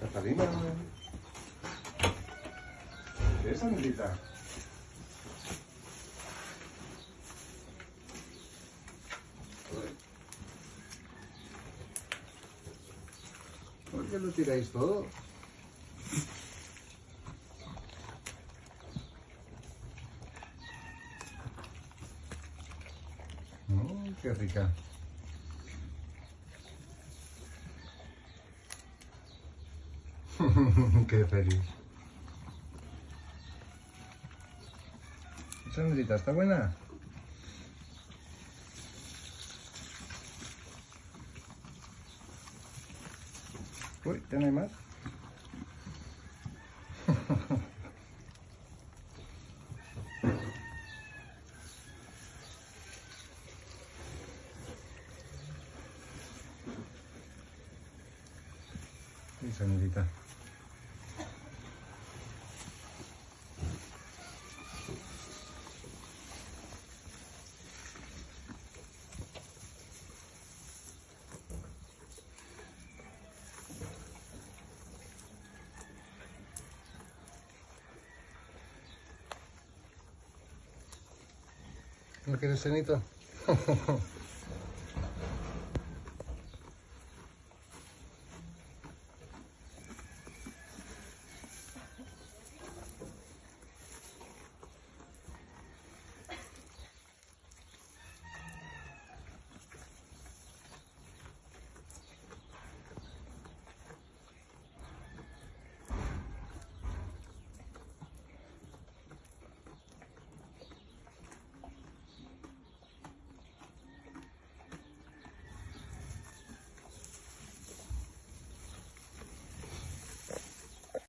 Catalina. ¿Qué es, Anelita? ¿Por qué lo tiráis todo? Mm, qué rica. qué feliz. Sandrita, ¿está buena? Uy, ¿ya no hay más? Sí, Sandrita. ¿No quieres cenito?